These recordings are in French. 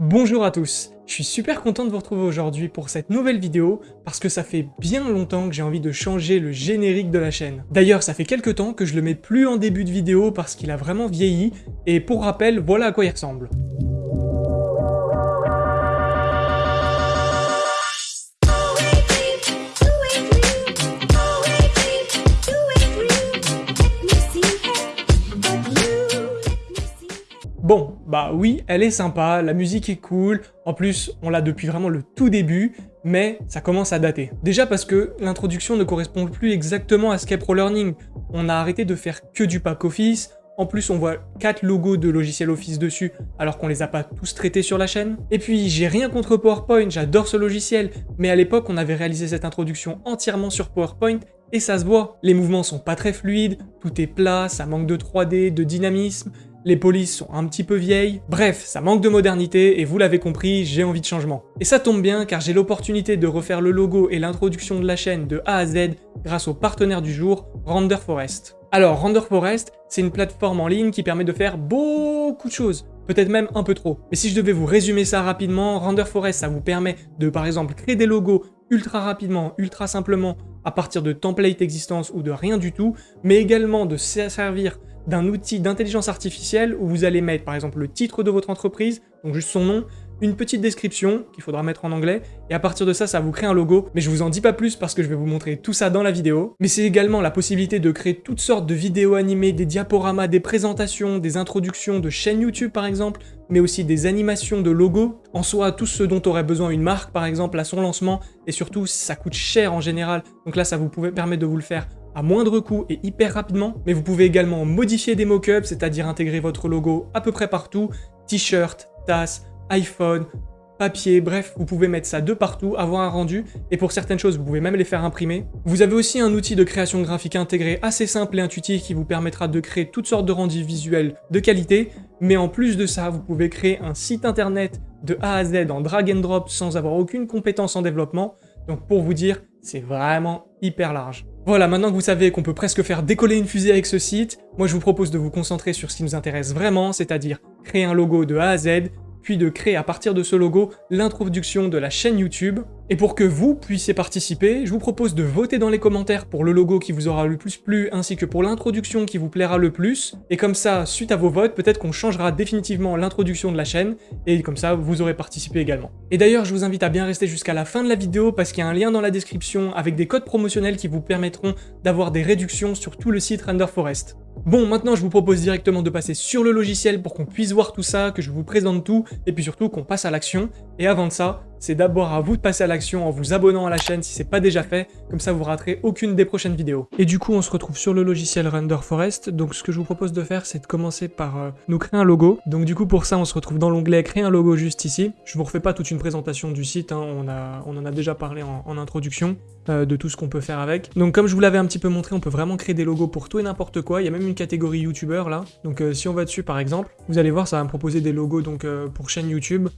Bonjour à tous, je suis super content de vous retrouver aujourd'hui pour cette nouvelle vidéo parce que ça fait bien longtemps que j'ai envie de changer le générique de la chaîne. D'ailleurs, ça fait quelques temps que je le mets plus en début de vidéo parce qu'il a vraiment vieilli et pour rappel, voilà à quoi il ressemble. Bon, bah oui, elle est sympa, la musique est cool, en plus, on l'a depuis vraiment le tout début, mais ça commence à dater. Déjà parce que l'introduction ne correspond plus exactement à Skype Pro Learning. On a arrêté de faire que du pack Office, en plus, on voit quatre logos de logiciels Office dessus, alors qu'on les a pas tous traités sur la chaîne. Et puis, j'ai rien contre PowerPoint, j'adore ce logiciel, mais à l'époque, on avait réalisé cette introduction entièrement sur PowerPoint, et ça se voit. Les mouvements sont pas très fluides, tout est plat, ça manque de 3D, de dynamisme, les polices sont un petit peu vieilles, bref, ça manque de modernité et vous l'avez compris, j'ai envie de changement. Et ça tombe bien car j'ai l'opportunité de refaire le logo et l'introduction de la chaîne de A à Z grâce au partenaire du jour, Render Forest. Alors, Render Forest, c'est une plateforme en ligne qui permet de faire beaucoup de choses, peut-être même un peu trop. Mais si je devais vous résumer ça rapidement, Render Forest, ça vous permet de, par exemple, créer des logos ultra rapidement, ultra simplement, à partir de templates existants ou de rien du tout, mais également de servir d'un outil d'intelligence artificielle où vous allez mettre par exemple le titre de votre entreprise, donc juste son nom, une petite description qu'il faudra mettre en anglais, et à partir de ça, ça vous crée un logo, mais je vous en dis pas plus parce que je vais vous montrer tout ça dans la vidéo. Mais c'est également la possibilité de créer toutes sortes de vidéos animées, des diaporamas, des présentations, des introductions de chaînes YouTube par exemple, mais aussi des animations de logos, en soi tout ce dont aurait besoin une marque par exemple à son lancement, et surtout ça coûte cher en général, donc là ça vous pouvez permettre de vous le faire à moindre coût et hyper rapidement, mais vous pouvez également modifier des mockups, c'est-à-dire intégrer votre logo à peu près partout, t-shirt, tasse, iPhone, papier, bref, vous pouvez mettre ça de partout, avoir un rendu, et pour certaines choses, vous pouvez même les faire imprimer. Vous avez aussi un outil de création graphique intégré assez simple et intuitif qui vous permettra de créer toutes sortes de rendus visuels de qualité, mais en plus de ça, vous pouvez créer un site internet de A à Z en drag and drop sans avoir aucune compétence en développement, donc pour vous dire, c'est vraiment hyper large. Voilà, maintenant que vous savez qu'on peut presque faire décoller une fusée avec ce site, moi je vous propose de vous concentrer sur ce qui nous intéresse vraiment, c'est-à-dire créer un logo de A à Z, puis de créer à partir de ce logo l'introduction de la chaîne YouTube. Et pour que vous puissiez participer, je vous propose de voter dans les commentaires pour le logo qui vous aura le plus plu, ainsi que pour l'introduction qui vous plaira le plus. Et comme ça, suite à vos votes, peut-être qu'on changera définitivement l'introduction de la chaîne, et comme ça, vous aurez participé également. Et d'ailleurs, je vous invite à bien rester jusqu'à la fin de la vidéo, parce qu'il y a un lien dans la description avec des codes promotionnels qui vous permettront d'avoir des réductions sur tout le site Render Forest. Bon, maintenant je vous propose directement de passer sur le logiciel pour qu'on puisse voir tout ça, que je vous présente tout, et puis surtout qu'on passe à l'action. Et avant de ça, c'est d'abord à vous de passer à l'action en vous abonnant à la chaîne si c'est pas déjà fait, comme ça vous raterez aucune des prochaines vidéos. Et du coup, on se retrouve sur le logiciel Render Forest, donc ce que je vous propose de faire, c'est de commencer par euh, nous créer un logo. Donc du coup, pour ça, on se retrouve dans l'onglet Créer un logo juste ici. Je vous refais pas toute une présentation du site, hein, on, en a déjà parlé en, introduction, euh, de tout ce qu'on peut faire avec. Donc comme je vous l'avais un petit peu montré, on peut vraiment créer des logos pour tout et n'importe quoi, il y a même une catégorie YouTuber là. Donc euh, si on va dessus par exemple, vous allez voir, ça va me proposer des logos donc pour chaîne YouTube,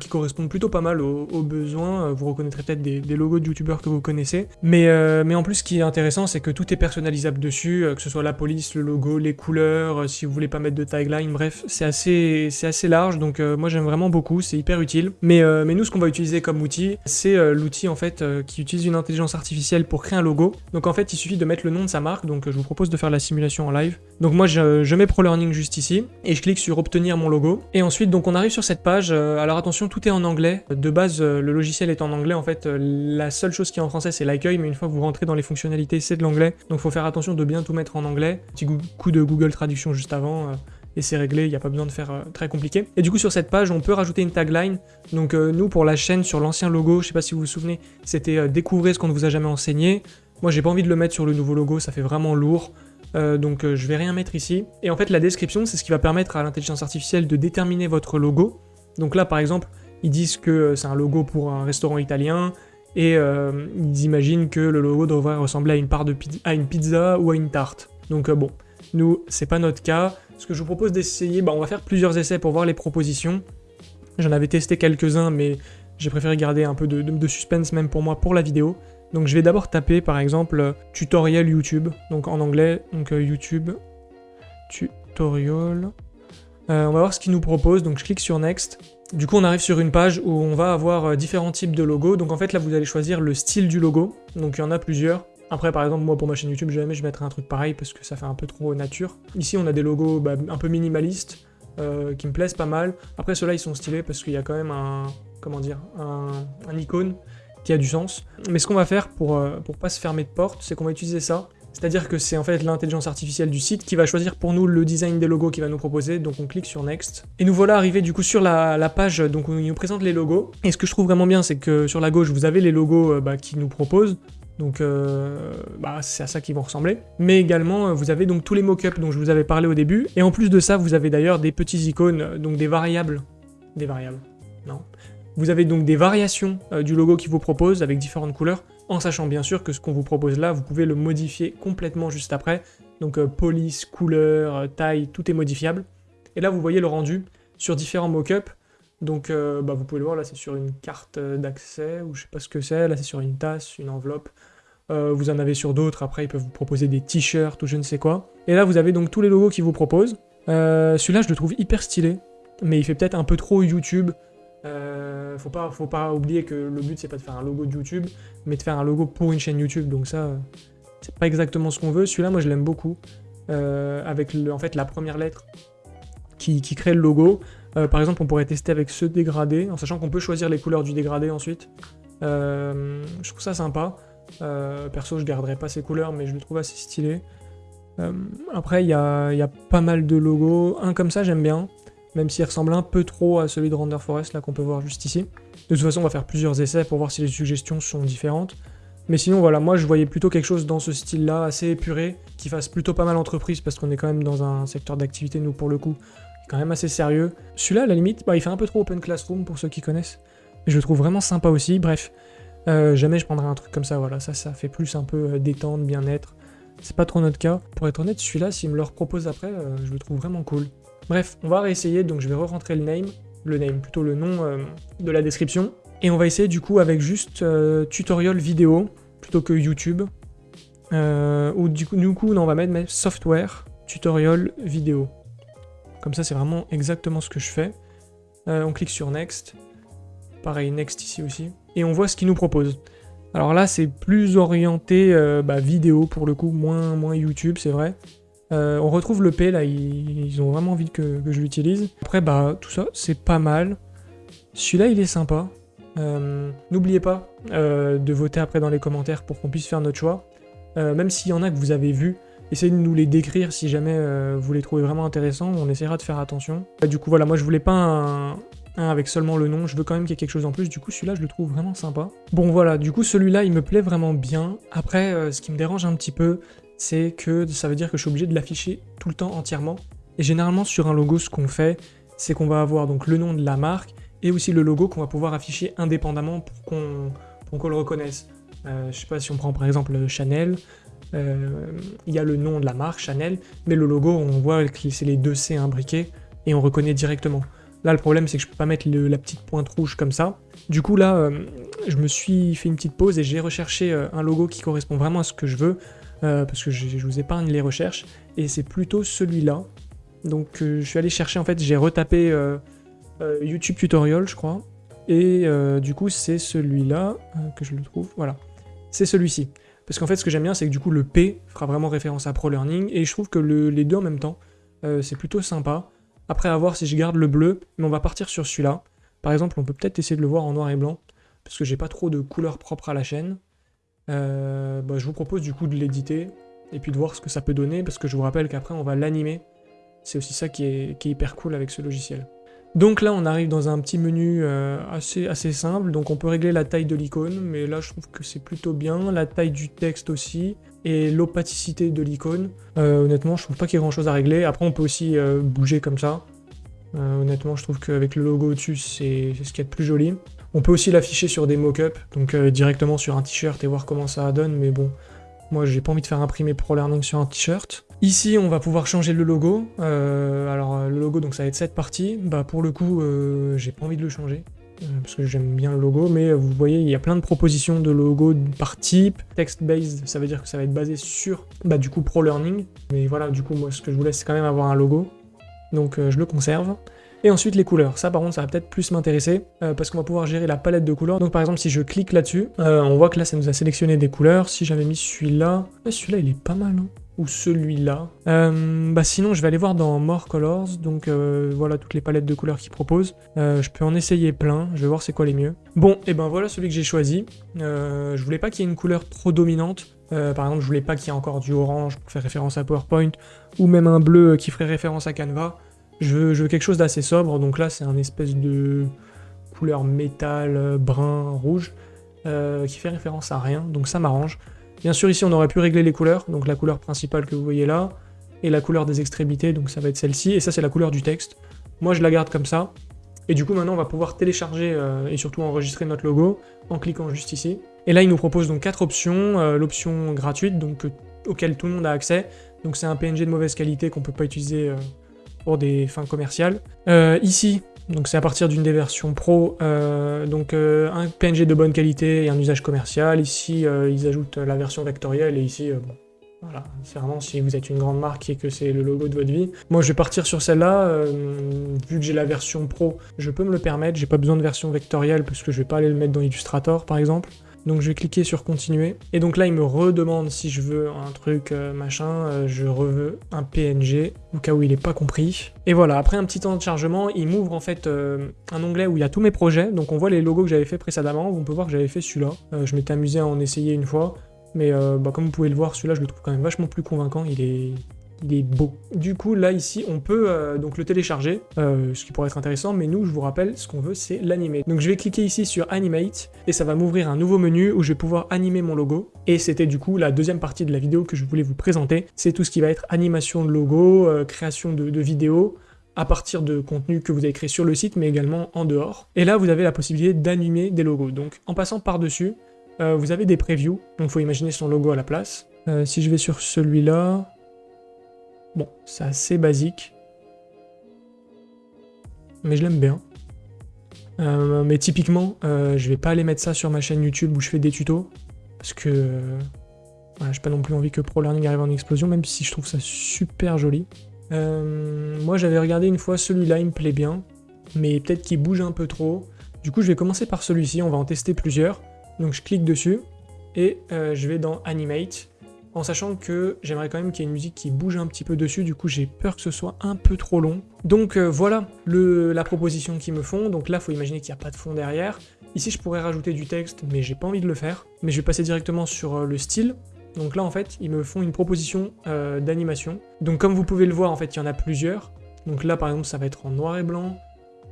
qui correspondent plutôt pas mal aux, besoins euh, vous reconnaîtrez peut-être des, logos de youtubeurs que vous connaissez. Mais, euh, en plus, ce qui est intéressant, c'est que tout est personnalisable dessus, euh, que ce soit la police, le logo, les couleurs, si vous voulez pas mettre de tagline, bref, c'est assez, assez large, donc moi j'aime vraiment beaucoup, c'est hyper utile. Mais, mais nous, ce qu'on va utiliser comme outil, c'est l'outil en fait qui utilise une intelligence artificielle pour créer un logo. Donc en fait, il suffit de mettre le nom de sa marque, donc je vous propose de faire la simulation en live. Donc moi, je, je mets ProLearning juste ici, et je clique sur obtenir mon logo. Et ensuite, donc on arrive sur cette page, alors attention, tout est en anglais. De base, le logiciel est en anglais, en fait, euh, la seule chose qui est en français, c'est l'accueil, mais une fois que vous rentrez dans les fonctionnalités, c'est de l'anglais. Donc faut faire attention de bien tout mettre en anglais. Petit coup de Google Traduction juste avant, euh, c'est réglé, il n'y a pas besoin de faire euh, très compliqué. Et du coup, sur cette page, on peut rajouter une tagline. Donc nous, pour la chaîne, sur l'ancien logo, je sais pas si vous vous souvenez, c'était découvrir ce qu'on ne vous a jamais enseigné ». Moi, j'ai pas envie de le mettre sur le nouveau logo, ça fait vraiment lourd. donc je vais rien mettre ici. Et en fait, la description, c'est ce qui va permettre à l'intelligence artificielle de déterminer votre logo. Donc là, par exemple, ils disent que c'est un logo pour un restaurant italien, et euh, ils imaginent que le logo devrait ressembler à une, part de à une pizza ou à une tarte. Donc euh, bon, nous, c'est pas notre cas. Ce que je vous propose d'essayer, bah, on va faire plusieurs essais pour voir les propositions. J'en avais testé quelques-uns, mais j'ai préféré garder un peu de, suspense même pour moi pour la vidéo. Donc je vais d'abord taper par exemple tutoriel YouTube, donc en anglais, donc euh, YouTube, tutorial. on va voir ce qu'il nous propose, donc je clique sur Next. Du coup, on arrive sur une page où on va avoir euh, différents types de logos. Donc en fait, là, vous allez choisir le style du logo. Donc il y en a plusieurs. Après, par exemple, moi, pour ma chaîne YouTube, jamais je mettrai un truc pareil parce que ça fait un peu trop nature. Ici, on a des logos bah, un peu minimalistes euh, qui me plaisent pas mal. Après, ceux-là, ils sont stylés parce qu'il y a quand même un... Comment dire un, icône qui a du sens. Mais ce qu'on va faire pour, euh, pour pas se fermer de porte, c'est qu'on va utiliser ça c'est-à-dire que c'est en fait l'intelligence artificielle du site qui va choisir pour nous le design des logos qu'il va nous proposer, donc on clique sur Next. Et nous voilà arrivés du coup sur la, page donc où il nous présente les logos. Et ce que je trouve vraiment bien, c'est que sur la gauche, vous avez les logos euh, bah, qu'il nous propose. Donc euh, bah, c'est à ça qu'ils vont ressembler. Mais également, euh, vous avez donc tous les mockups dont je vous avais parlé au début. Et en plus de ça, vous avez d'ailleurs des petits icônes, donc des variables. Des variables, non. Vous avez donc des variations du logo qu'ils vous propose avec différentes couleurs en sachant bien sûr que ce qu'on vous propose là, vous pouvez le modifier complètement juste après. Donc euh, police, couleur, euh, taille, tout est modifiable. Et là, vous voyez le rendu sur différents mockups. Donc euh, bah, vous pouvez le voir, là c'est sur une carte d'accès, ou je sais pas ce que c'est, là c'est sur une tasse, une enveloppe. Vous en avez sur d'autres, après ils peuvent vous proposer des t-shirts ou je ne sais quoi. Et là vous avez donc tous les logos qu'ils vous proposent. Celui-là je le trouve hyper stylé, mais il fait peut-être un peu trop YouTube. Euh, faut pas, faut pas oublier que le but c'est pas de faire un logo de YouTube, mais de faire un logo pour une chaîne YouTube. Donc ça, c'est pas exactement ce qu'on veut. Celui-là, moi je l'aime beaucoup. Euh, avec en fait la première lettre qui, crée le logo. Euh, par exemple, on pourrait tester avec ce dégradé, en sachant qu'on peut choisir les couleurs du dégradé ensuite. je trouve ça sympa. Perso, je garderai pas ces couleurs, mais je le trouve assez stylé. après, il y a, y a, pas mal de logos. Un comme ça, j'aime bien même s'il ressemble un peu trop à celui de Render Forest là qu'on peut voir juste ici. De toute façon, on va faire plusieurs essais pour voir si les suggestions sont différentes. Mais sinon, voilà, moi je voyais plutôt quelque chose dans ce style-là, assez épuré, qui fasse plutôt pas mal entreprise, parce qu'on est quand même dans un secteur d'activité, nous, pour le coup, quand même assez sérieux. Celui-là, à la limite, bah, il fait un peu trop open classroom, pour ceux qui connaissent. Mais je le trouve vraiment sympa aussi, bref. Euh, jamais je prendrai un truc comme ça, voilà, ça, ça fait plus un peu euh, détente, bien-être. C'est pas trop notre cas. Pour être honnête, celui-là, s'il me le propose après, euh, je le trouve vraiment cool. Bref, on va réessayer, donc je vais re-rentrer le name, le name, plutôt le nom de la description. Et on va essayer du coup avec juste tutoriel vidéo, plutôt que YouTube. Ou du coup, du coup on va mettre software tutorial vidéo. Comme ça, c'est vraiment exactement ce que je fais. on clique sur Next. Pareil, Next ici aussi. Et on voit ce qu'il nous propose. Alors là, c'est plus orienté bah, vidéo pour le coup, moins, moins YouTube, c'est vrai. Euh, on retrouve le P, là, ils, ont vraiment envie que, je l'utilise. Après, bah, tout ça, c'est pas mal. Celui-là, il est sympa. Euh, n'oubliez pas euh, de voter après dans les commentaires pour qu'on puisse faire notre choix. même s'il y en a que vous avez vu, essayez de nous les décrire si jamais vous les trouvez vraiment intéressants. On essaiera de faire attention. du coup, voilà, moi, je voulais pas un, un avec seulement le nom. Je veux quand même qu'il y ait quelque chose en plus. Du coup, celui-là, je le trouve vraiment sympa. Bon, voilà, du coup, celui-là, il me plaît vraiment bien. Après, ce qui me dérange un petit peu, c'est que ça veut dire que je suis obligé de l'afficher tout le temps entièrement. Et généralement sur un logo, ce qu'on fait, c'est qu'on va avoir donc le nom de la marque et aussi le logo qu'on va pouvoir afficher indépendamment pour qu'on le reconnaisse. Euh, je sais pas si on prend par exemple Chanel, euh, il y a le nom de la marque Chanel, mais le logo on voit que c'est les deux C imbriqués et on reconnaît directement. Là le problème c'est que je peux pas mettre la petite pointe rouge comme ça. Du coup là, euh, je me suis fait une petite pause et j'ai recherché un logo qui correspond vraiment à ce que je veux. Euh, parce que je, vous épargne les recherches, et c'est plutôt celui-là. Donc euh, je suis allé chercher, en fait, j'ai retapé euh, YouTube Tutorial, je crois, et du coup c'est celui-là que je le trouve, voilà. C'est celui-ci. Parce qu'en fait, ce que j'aime bien, c'est que du coup, le P fera vraiment référence à ProLearning, et je trouve que les deux en même temps, c'est plutôt sympa. Après, à voir si je garde le bleu, mais on va partir sur celui-là. Par exemple, on peut peut-être essayer de le voir en noir et blanc, parce que j'ai pas trop de couleurs propres à la chaîne. Euh, bah, je vous propose du coup de l'éditer et puis de voir ce que ça peut donner parce que je vous rappelle qu'après on va l'animer. C'est aussi ça qui est, hyper cool avec ce logiciel. Donc là on arrive dans un petit menu euh, assez, assez simple, donc on peut régler la taille de l'icône, mais là je trouve que c'est plutôt bien, la taille du texte aussi, et l'opacité de l'icône. Euh, honnêtement je trouve pas qu'il y ait grand chose à régler, après on peut aussi bouger comme ça. honnêtement je trouve qu'avec le logo au-dessus c'est ce qui est de plus joli. On peut aussi l'afficher sur des mock-ups, donc euh, directement sur un t-shirt et voir comment ça donne, mais bon, moi j'ai pas envie de faire imprimer ProLearning sur un t-shirt. Ici on va pouvoir changer le logo, euh, alors euh, le logo donc ça va être cette partie, bah pour le coup j'ai pas envie de le changer, parce que j'aime bien le logo, mais vous voyez il y a plein de propositions de logos par type, text-based ça veut dire que ça va être basé sur bah du coup ProLearning, mais voilà du coup moi ce que je voulais c'est quand même avoir un logo, donc je le conserve. Et ensuite les couleurs, ça par contre ça va peut-être plus m'intéresser, euh, parce qu'on va pouvoir gérer la palette de couleurs. Donc par exemple si je clique là-dessus, euh, on voit que là ça nous a sélectionné des couleurs. Si j'avais mis celui-là, celui-là il est pas mal, hein ou celui-là. Euh, bah sinon, je vais aller voir dans More Colors, donc euh, voilà toutes les palettes de couleurs qu'il propose. Euh, je peux en essayer plein, je vais voir c'est quoi les mieux. Bon, et ben voilà celui que j'ai choisi. je voulais pas qu'il y ait une couleur trop dominante. par exemple, je voulais pas qu'il y ait encore du orange pour faire référence à PowerPoint, ou même un bleu qui ferait référence à Canva. Je veux quelque chose d'assez sobre, donc là c'est un espèce de couleur métal, brun, rouge, qui fait référence à rien, donc ça m'arrange. Bien sûr, ici, on aurait pu régler les couleurs, donc la couleur principale que vous voyez là, et la couleur des extrémités, donc ça va être celle-ci, et ça, c'est la couleur du texte. Moi, je la garde comme ça, et du coup, maintenant, on va pouvoir télécharger euh, et surtout enregistrer notre logo en cliquant juste ici. Et là, il nous propose donc quatre options. Euh, l'option gratuite, donc euh, auquel tout le monde a accès. Donc c'est un PNG de mauvaise qualité qu'on peut pas utiliser pour des fins commerciales. ici, donc c'est à partir d'une des versions pro, euh, donc euh, un PNG de bonne qualité et un usage commercial. Ici, euh, ils ajoutent la version vectorielle et ici, bon, voilà, c'est vraiment si vous êtes une grande marque et que c'est le logo de votre vie. Moi, je vais partir sur celle-là, vu que j'ai la version pro, je peux me le permettre, j'ai pas besoin de version vectorielle parce que je vais pas aller le mettre dans Illustrator, par exemple. Donc je vais cliquer sur continuer. Et donc là, il me redemande si je veux un truc euh, machin, euh, je reveux un PNG, au cas où il n'est pas compris. Et voilà, après un petit temps de chargement, il m'ouvre en fait euh, un onglet où il y a tous mes projets. Donc on voit les logos que j'avais fait précédemment, on peut voir que j'avais fait celui-là. je m'étais amusé à en essayer une fois. Mais bah, comme vous pouvez le voir, celui-là, je le trouve quand même vachement plus convaincant. Il est, il est beau. Du coup, là, ici, on peut euh, donc le télécharger, euh, ce qui pourrait être intéressant, mais nous, je vous rappelle, ce qu'on veut, c'est l'animer. Donc je vais cliquer ici sur Animate, et ça va m'ouvrir un nouveau menu où je vais pouvoir animer mon logo. Et c'était du coup la deuxième partie de la vidéo que je voulais vous présenter. C'est tout ce qui va être animation de logo, euh, création de, de vidéos, à partir de contenu que vous avez créé sur le site, mais également en dehors. Et là, vous avez la possibilité d'animer des logos. Donc en passant par-dessus, vous avez des previews, donc il faut imaginer son logo à la place. si je vais sur celui-là, Bon, c'est assez basique. Mais je l'aime bien. Euh, mais typiquement, euh, je vais pas aller mettre ça sur ma chaîne YouTube où je fais des tutos. Parce que euh, j'ai pas non plus envie que ProLearning arrive en explosion, même si je trouve ça super joli. moi j'avais regardé une fois celui-là, il me plaît bien. Mais peut-être qu'il bouge un peu trop. Du coup je vais commencer par celui-ci, on va en tester plusieurs. Donc je clique dessus et je vais dans Animate en sachant que j'aimerais quand même qu'il y ait une musique qui bouge un petit peu dessus, du coup j'ai peur que ce soit un peu trop long. Donc euh, voilà la proposition qu'ils me font, donc là il faut imaginer qu'il n'y a pas de fond derrière. Ici je pourrais rajouter du texte, mais j'ai pas envie de le faire. Mais je vais passer directement sur euh, le style. Donc là en fait ils me font une proposition euh, d'animation. Donc comme vous pouvez le voir en fait il y en a plusieurs. Donc là par exemple ça va être en noir et blanc,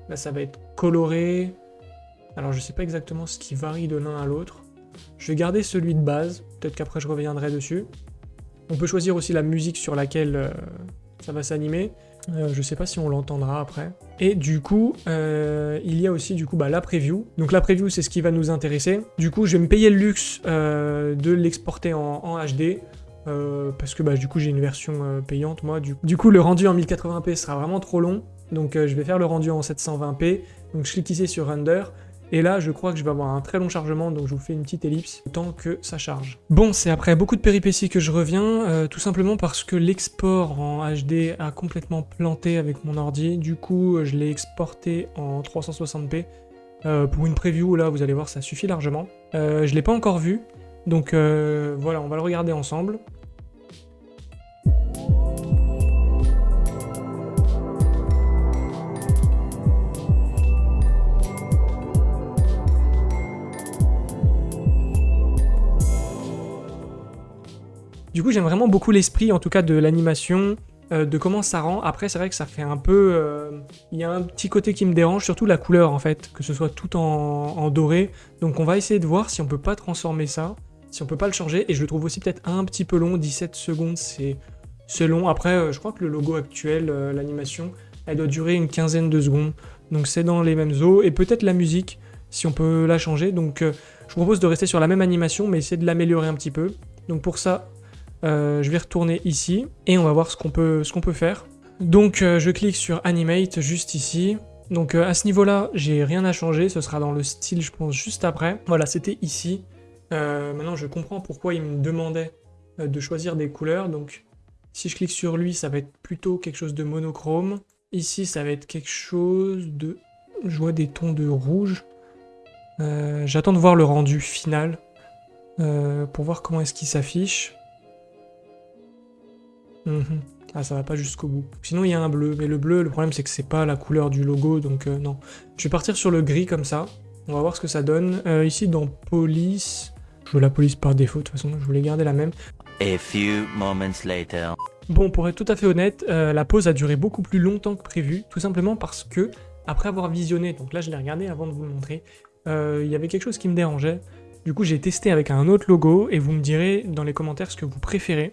là ça va être coloré. Alors je sais pas exactement ce qui varie de l'un à l'autre. Je vais garder celui de base, peut-être qu'après je reviendrai dessus. On peut choisir aussi la musique sur laquelle euh, ça va s'animer. Euh, je sais pas si on l'entendra après. Et du coup, euh, il y a aussi du coup bah, la preview. Donc la preview, c'est ce qui va nous intéresser. Du coup, je vais me payer le luxe de l'exporter en, HD. parce que bah, du coup j'ai une version payante moi. Du, du, coup le rendu en 1080p sera vraiment trop long. Donc je vais faire le rendu en 720p. Donc je clique ici sur Render. Et là, je crois que je vais avoir un très long chargement, donc je vous fais une petite ellipse, tant que ça charge. Bon, c'est après beaucoup de péripéties que je reviens, euh, tout simplement parce que l'export en HD a complètement planté avec mon ordi. Du coup, je l'ai exporté en 360p. Euh, pour une preview, là, vous allez voir, ça suffit largement. Euh, je l'ai pas encore vu, donc voilà, on va le regarder ensemble. Du coup, j'aime vraiment beaucoup l'esprit, en tout cas, de l'animation, euh, de comment ça rend. Après, c'est vrai que ça fait un peu... Euh, il y a un petit côté qui me dérange, surtout la couleur, en fait, que ce soit tout en, doré. Donc on va essayer de voir si on peut pas transformer ça, si on peut pas le changer. Et je le trouve aussi peut-être un petit peu long, 17 secondes, c'est long. Après, euh, je crois que le logo actuel, l'animation, elle doit durer une quinzaine de secondes. Donc c'est dans les mêmes eaux. Et peut-être la musique, si on peut la changer. Donc je vous propose de rester sur la même animation, mais essayer de l'améliorer un petit peu. Donc pour ça, euh, je vais retourner ici et on va voir ce qu'on peut, peut, faire. Donc euh, je clique sur Animate juste ici. Donc euh, à ce niveau-là, j'ai rien à changer, ce sera dans le style je pense juste après. Voilà, c'était ici. maintenant je comprends pourquoi il me demandait de choisir des couleurs. Donc si je clique sur lui, ça va être plutôt quelque chose de monochrome. Ici, ça va être quelque chose de... Je vois des tons de rouge. J'attends de voir le rendu final pour voir comment est-ce qu'il s'affiche. Mhm. Ah, ça va pas jusqu'au bout. Sinon, il y a un bleu. Mais le bleu, le problème, c'est que c'est pas la couleur du logo, donc euh, non. Je vais partir sur le gris comme ça. On va voir ce que ça donne. ici, dans police... Je veux la police par défaut, de toute façon, je voulais garder la même. A few moments later. Bon, pour être tout à fait honnête, la pause a duré beaucoup plus longtemps que prévu, tout simplement parce que, après avoir visionné, donc là je l'ai regardé avant de vous le montrer, euh, il y avait quelque chose qui me dérangeait. Du coup, j'ai testé avec un autre logo et vous me direz dans les commentaires ce que vous préférez.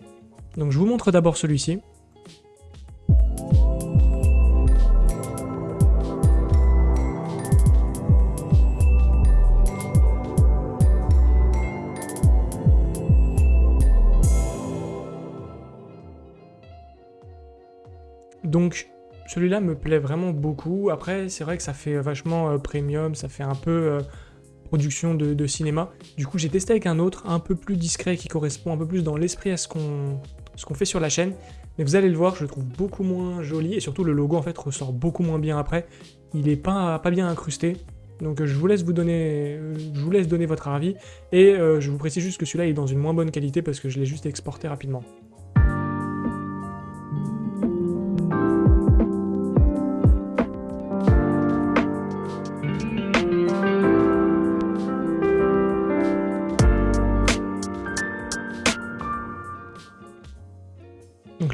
Donc je vous montre d'abord celui-ci. Donc celui-là me plaît vraiment beaucoup. Après, c'est vrai que ça fait vachement euh, premium, ça fait un peu euh, production de, cinéma. Du coup, j'ai testé avec un autre, un peu plus discret, qui correspond un peu plus dans l'esprit à ce qu'on ce qu'on fait sur la chaîne. Mais vous allez le voir, je le trouve beaucoup moins joli, et surtout le logo en fait ressort beaucoup moins bien après. Il est pas, pas bien incrusté. Donc je vous laisse vous donner, je vous laisse donner votre avis, et euh, je vous précise juste que celui-là est dans une moins bonne qualité parce que je l'ai juste exporté rapidement.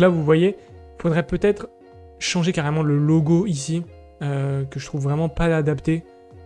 Là, vous voyez, il faudrait peut-être changer carrément le logo ici, euh, que je trouve vraiment pas adapté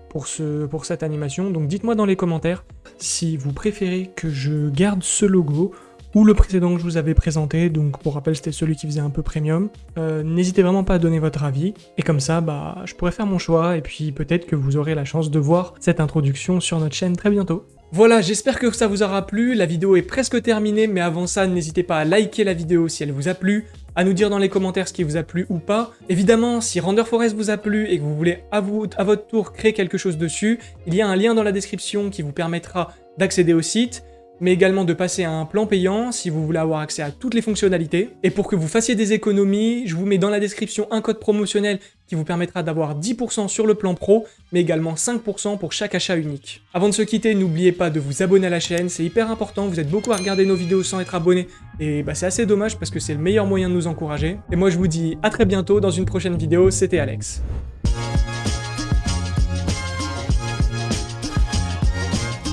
pour, ce, pour cette animation. Donc dites-moi dans les commentaires si vous préférez que je garde ce logo ou le précédent que je vous avais présenté, donc pour rappel c'était celui qui faisait un peu premium. Euh, n'hésitez vraiment pas à donner votre avis, et comme ça bah, je pourrais faire mon choix, et puis peut-être que vous aurez la chance de voir cette introduction sur notre chaîne très bientôt. Voilà, j'espère que ça vous aura plu, la vidéo est presque terminée, mais avant ça, n'hésitez pas à liker la vidéo si elle vous a plu, à nous dire dans les commentaires ce qui vous a plu ou pas. Évidemment, si Render Forest vous a plu et que vous voulez à, votre tour créer quelque chose dessus, il y a un lien dans la description qui vous permettra d'accéder au site mais également de passer à un plan payant si vous voulez avoir accès à toutes les fonctionnalités. Et pour que vous fassiez des économies, je vous mets dans la description un code promotionnel qui vous permettra d'avoir 10% sur le plan pro, mais également 5% pour chaque achat unique. Avant de se quitter, n'oubliez pas de vous abonner à la chaîne, c'est hyper important, vous êtes beaucoup à regarder nos vidéos sans être abonné, et bah c'est assez dommage parce que c'est le meilleur moyen de nous encourager. Et moi je vous dis à très bientôt dans une prochaine vidéo, c'était Alex.